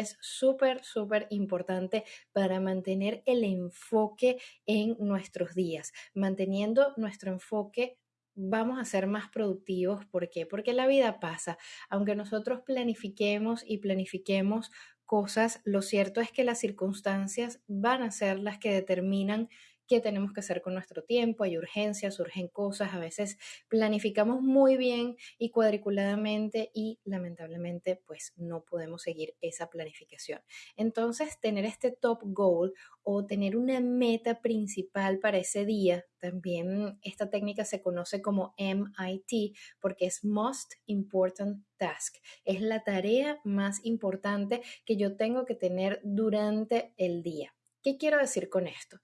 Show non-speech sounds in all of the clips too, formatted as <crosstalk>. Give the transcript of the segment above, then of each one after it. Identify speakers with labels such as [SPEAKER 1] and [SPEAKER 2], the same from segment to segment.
[SPEAKER 1] es súper, súper importante para mantener el enfoque en nuestros días. Manteniendo nuestro enfoque vamos a ser más productivos. ¿Por qué? Porque la vida pasa. Aunque nosotros planifiquemos y planifiquemos cosas, lo cierto es que las circunstancias van a ser las que determinan qué tenemos que hacer con nuestro tiempo, hay urgencias, surgen cosas, a veces planificamos muy bien y cuadriculadamente y lamentablemente pues no podemos seguir esa planificación. Entonces, tener este top goal o tener una meta principal para ese día, también esta técnica se conoce como MIT porque es Most Important Task. Es la tarea más importante que yo tengo que tener durante el día. ¿Qué quiero decir con esto?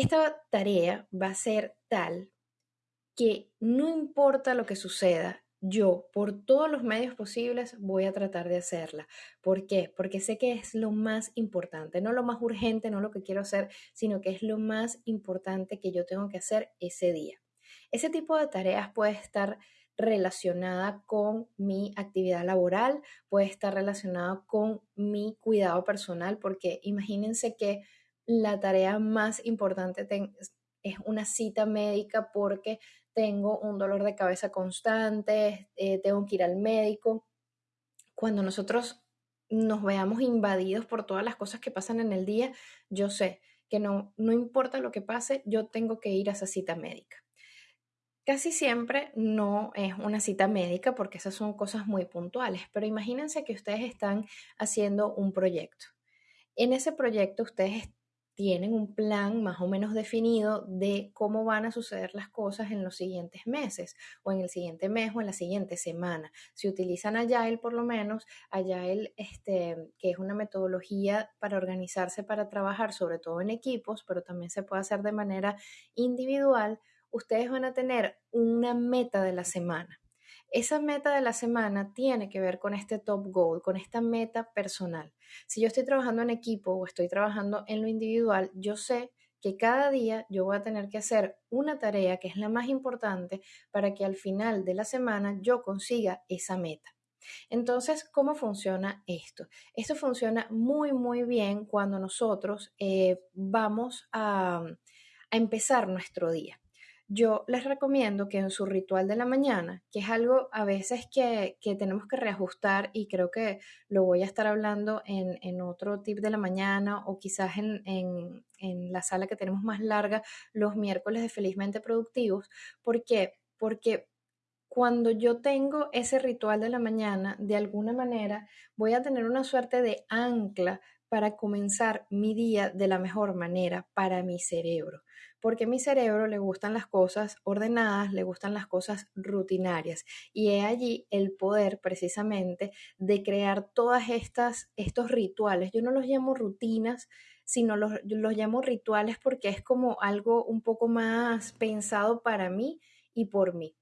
[SPEAKER 1] Esta tarea va a ser tal que no importa lo que suceda, yo por todos los medios posibles voy a tratar de hacerla. ¿Por qué? Porque sé que es lo más importante, no lo más urgente, no lo que quiero hacer, sino que es lo más importante que yo tengo que hacer ese día. Ese tipo de tareas puede estar relacionada con mi actividad laboral, puede estar relacionada con mi cuidado personal, porque imagínense que la tarea más importante es una cita médica porque tengo un dolor de cabeza constante, eh, tengo que ir al médico. Cuando nosotros nos veamos invadidos por todas las cosas que pasan en el día, yo sé que no, no importa lo que pase, yo tengo que ir a esa cita médica. Casi siempre no es una cita médica porque esas son cosas muy puntuales, pero imagínense que ustedes están haciendo un proyecto. En ese proyecto ustedes tienen un plan más o menos definido de cómo van a suceder las cosas en los siguientes meses o en el siguiente mes o en la siguiente semana. Si utilizan Agile, por lo menos, Agile, este, que es una metodología para organizarse, para trabajar, sobre todo en equipos, pero también se puede hacer de manera individual, ustedes van a tener una meta de la semana. Esa meta de la semana tiene que ver con este top goal, con esta meta personal. Si yo estoy trabajando en equipo o estoy trabajando en lo individual, yo sé que cada día yo voy a tener que hacer una tarea que es la más importante para que al final de la semana yo consiga esa meta. Entonces, ¿cómo funciona esto? Esto funciona muy, muy bien cuando nosotros eh, vamos a empezar nuestro día yo les recomiendo que en su ritual de la mañana, que es algo a veces que, tenemos que reajustar y creo que lo voy a estar hablando en, otro tip de la mañana o quizás en, en, la sala que tenemos más larga los miércoles de Felizmente Productivos. ¿Por qué? Porque cuando yo tengo ese ritual de la mañana, de alguna manera voy a tener una suerte de ancla para comenzar mi día de la mejor manera para mi cerebro porque a mi cerebro le gustan las cosas ordenadas, le gustan las cosas rutinarias y he allí el poder precisamente de crear todas estas estos rituales. Yo no los llamo rutinas, sino los, los llamo rituales porque es como algo un poco más pensado para mí y por mí.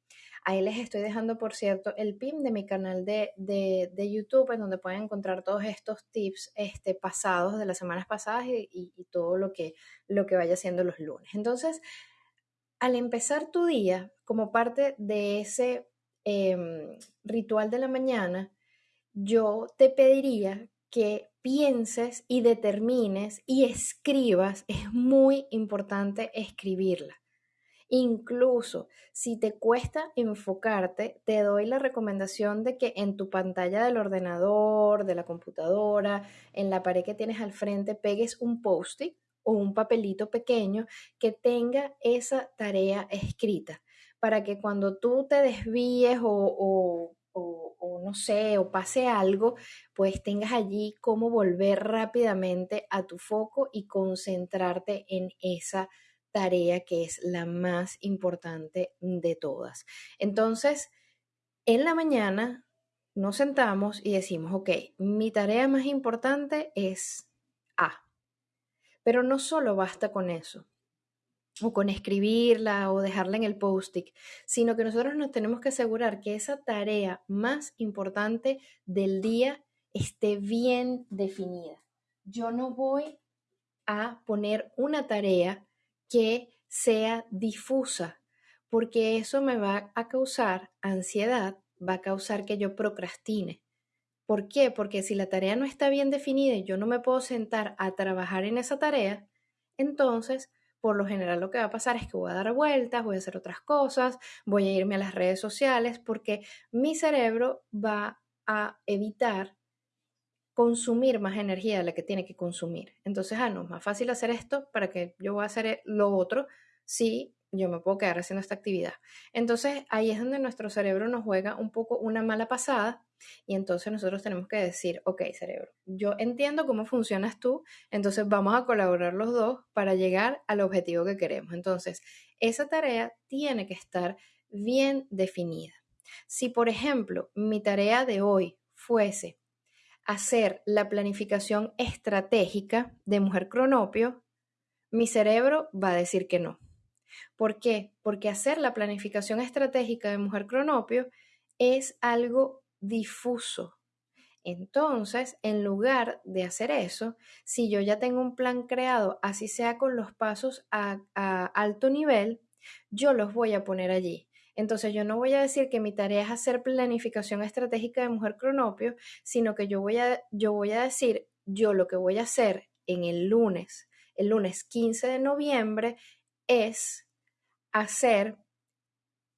[SPEAKER 1] Ahí les estoy dejando, por cierto, el pin de mi canal de, YouTube, en donde pueden encontrar todos estos tips este, pasados de las semanas pasadas y, todo lo que, lo que vaya haciendo los lunes. Entonces, al empezar tu día, como parte de ese em, ritual de la mañana, yo te pediría que pienses y determines y escribas. Es muy importante escribirla. Incluso si te cuesta enfocarte, te doy la recomendación de que en tu pantalla del ordenador, de la computadora, en la pared que tienes al frente, pegues un post-it o un papelito pequeño que tenga esa tarea escrita para que cuando tú te desvíes o, o, no sé, o pase algo, pues tengas allí cómo volver rápidamente a tu foco y concentrarte en esa tarea que es la más importante de todas. Entonces, en la mañana nos sentamos y decimos, ok, mi tarea más importante es A. Pero no solo basta con eso, o con escribirla o dejarla en el post-it, sino que nosotros nos tenemos que asegurar que esa tarea más importante del día esté bien definida. Yo no voy a poner una tarea que sea difusa, porque eso me va a causar ansiedad, va a causar que yo procrastine. ¿Por qué? Porque si la tarea no está bien definida y yo no me puedo sentar a trabajar en esa tarea, entonces por lo general lo que va a pasar es que voy a dar vueltas, voy a hacer otras cosas, voy a irme a las redes sociales porque mi cerebro va a evitar consumir más energía de la que tiene que consumir. Entonces, ah, no, es más fácil hacer esto para que yo voy a hacer lo otro si yo me puedo quedar haciendo esta actividad. Entonces, ahí es donde nuestro cerebro nos juega un poco una mala pasada y entonces nosotros tenemos que decir, ok, cerebro, yo entiendo cómo funcionas tú, entonces vamos a colaborar los dos para llegar al objetivo que queremos. Entonces, esa tarea tiene que estar bien definida. Si, por ejemplo, mi tarea de hoy fuese hacer la planificación estratégica de Mujer Cronopio, mi cerebro va a decir que no. ¿Por qué? Porque hacer la planificación estratégica de Mujer Cronopio es algo difuso. Entonces, en lugar de hacer eso, si yo ya tengo un plan creado, así sea con los pasos a, alto nivel, yo los voy a poner allí. Entonces yo no voy a decir que mi tarea es hacer planificación estratégica de mujer cronopio, sino que yo voy a, yo voy a decir, yo lo que voy a hacer en el lunes, el lunes 15 de noviembre, es hacer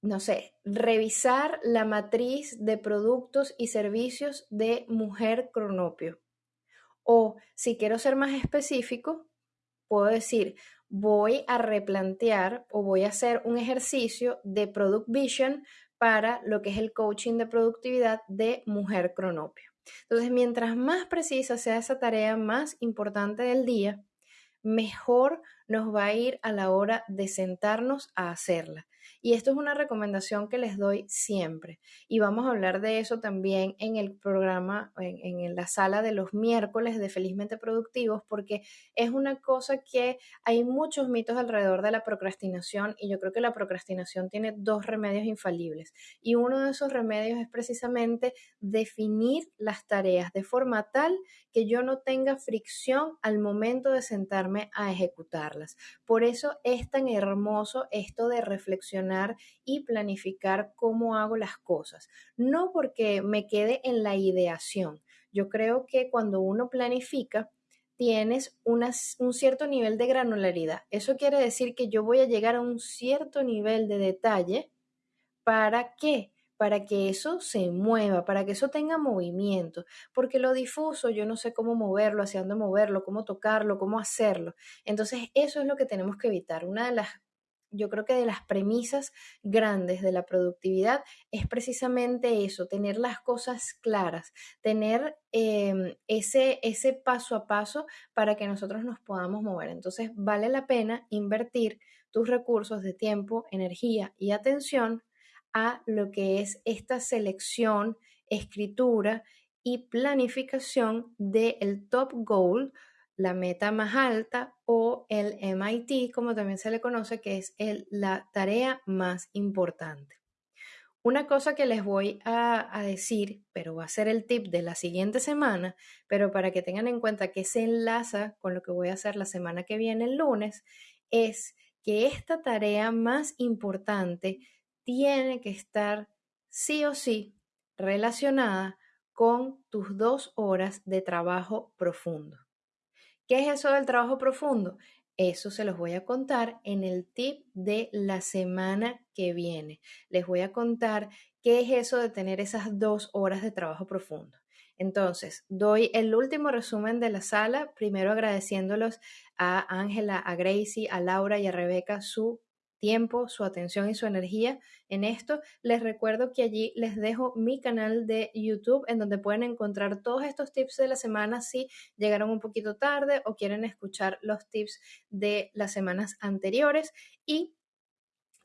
[SPEAKER 1] no sé, revisar la matriz de productos y servicios de Mujer Cronopio. O si quiero ser más específico, puedo decir, voy a replantear o voy a hacer un ejercicio de Product Vision para lo que es el coaching de productividad de Mujer Cronopio. Entonces, mientras más precisa sea esa tarea más importante del día, mejor nos va a ir a la hora de sentarnos a hacerla. Y esto es una recomendación que les doy siempre. Y vamos a hablar de eso también en el programa, en, la sala de los miércoles de Felizmente Productivos, porque es una cosa que hay muchos mitos alrededor de la procrastinación y yo creo que la procrastinación tiene dos remedios infalibles. Y uno de esos remedios es precisamente definir las tareas de forma tal que yo no tenga fricción al momento de sentarme a ejecutarlas. Por eso es tan hermoso esto de reflexionar y planificar cómo hago las cosas. No porque me quede en la ideación. Yo creo que cuando uno planifica, tienes un cierto nivel de granularidad. Eso quiere decir que yo voy a llegar a un cierto nivel de detalle para qué? para que eso se mueva, para que eso tenga movimiento, porque lo difuso yo no sé cómo moverlo, hacia dónde moverlo, cómo tocarlo, cómo hacerlo. Entonces eso es lo que tenemos que evitar. Una de las, yo creo que de las premisas grandes de la productividad es precisamente eso, tener las cosas claras, tener em, ese, ese paso a paso para que nosotros nos podamos mover. Entonces vale la pena invertir tus recursos de tiempo, energía y atención a lo que es esta selección, escritura y planificación del top goal, la meta más alta o el MIT, como también se le conoce, que es la tarea más importante. Una cosa que les voy a, a, decir, pero va a ser el tip de la siguiente semana, pero para que tengan en cuenta que se enlaza con lo que voy a hacer la semana que viene, el lunes, es que esta tarea más importante tiene que estar sí o sí relacionada con tus dos horas de trabajo profundo. ¿Qué es eso del trabajo profundo? Eso se los voy a contar en el tip de la semana que viene. Les voy a contar qué es eso de tener esas dos horas de trabajo profundo. Entonces, doy el último resumen de la sala, primero agradeciéndolos a Ángela, a Gracie, a Laura y a Rebeca su tiempo, su atención y su energía en esto. Les recuerdo que allí les dejo mi canal de YouTube en donde pueden encontrar todos estos tips de la semana si llegaron un poquito tarde o quieren escuchar los tips de las semanas anteriores y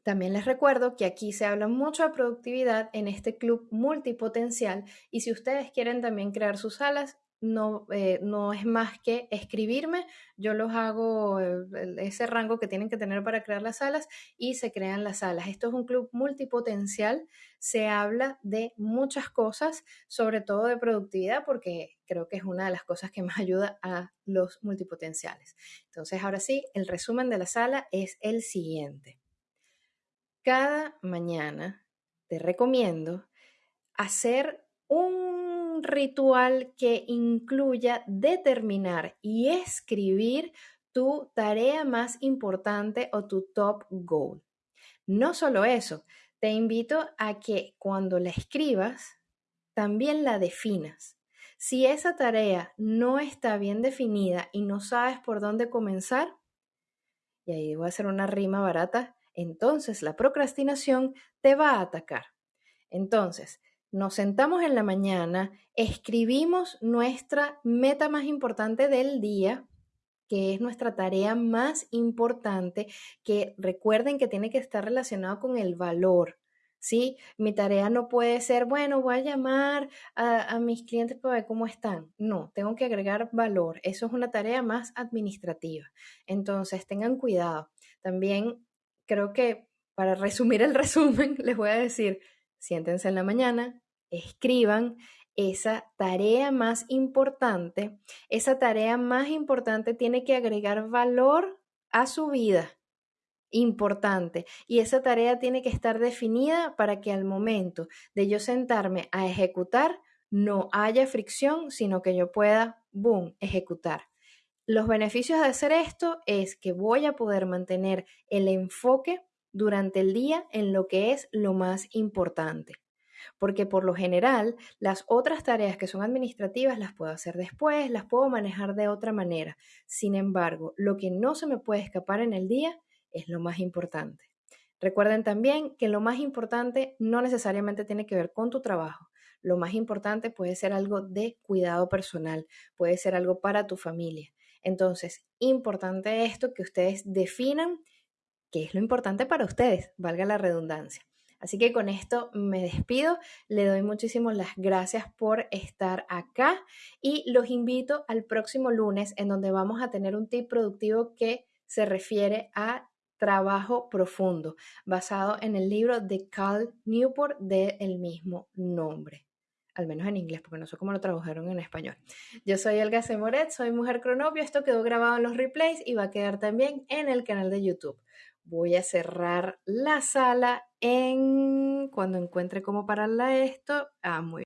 [SPEAKER 1] también les recuerdo que aquí se habla mucho de productividad en este club multipotencial y si ustedes quieren también crear sus salas, no, eh, no es más que escribirme, yo los hago ese rango que tienen que tener para crear las salas y se crean las salas. Esto es un club multipotencial, se habla de muchas cosas, sobre todo de productividad, porque creo que es una de las cosas que más <laughs> ayuda a los multipotenciales. Entonces, ahora sí, el resumen de la sala es el siguiente. Cada mañana te recomiendo hacer un ritual que incluya determinar y escribir tu tarea más importante o tu top goal. No solo eso, te invito a que cuando la escribas, también la definas. Si esa tarea no está bien definida y no sabes por dónde comenzar, y ahí voy a hacer una rima barata, entonces la procrastinación te va a atacar. Entonces, nos sentamos en la mañana, escribimos nuestra meta más importante del día, que es nuestra tarea más importante, que recuerden que tiene que estar relacionado con el valor. ¿sí? Mi tarea no puede ser, bueno, voy a llamar a, a, mis clientes para ver cómo están. No, tengo que agregar valor. Eso es una tarea más administrativa. Entonces, tengan cuidado. También creo que para resumir el <laughs> resumen, les voy a decir, siéntense en la mañana, escriban esa tarea más importante. Esa tarea más importante tiene que agregar valor a su vida. Importante. Y esa tarea tiene que estar definida para que al momento de yo sentarme a ejecutar no haya fricción, sino que yo pueda, boom, ejecutar. Los beneficios de hacer esto es que voy a poder mantener el enfoque durante el día en lo que es lo más importante porque por lo general las otras tareas que son administrativas las puedo hacer después, las puedo manejar de otra manera. Sin embargo, lo que no se me puede escapar en el día es lo más importante. Recuerden también que lo más importante no necesariamente tiene que ver con tu trabajo. Lo más importante puede ser algo de cuidado personal, puede ser algo para tu familia. Entonces, importante esto que ustedes definan qué es lo importante para ustedes, valga la redundancia. Así que con esto me despido, le doy muchísimas las gracias por estar acá y los invito al próximo lunes en donde vamos a tener un tip productivo que se refiere a trabajo profundo, basado en el libro de Cal Newport del mismo nombre al menos en inglés, porque no sé cómo lo tradujeron en español. Yo soy Elga Semoret, soy Mujer Cronopio, esto quedó grabado en los replays y va a quedar también en el canal de YouTube voy a cerrar la sala en cuando encuentre cómo pararla esto. Ah, muy